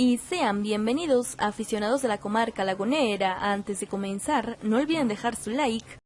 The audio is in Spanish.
y sean bienvenidos aficionados de la comarca lagunera. Antes de comenzar, no olviden dejar su like,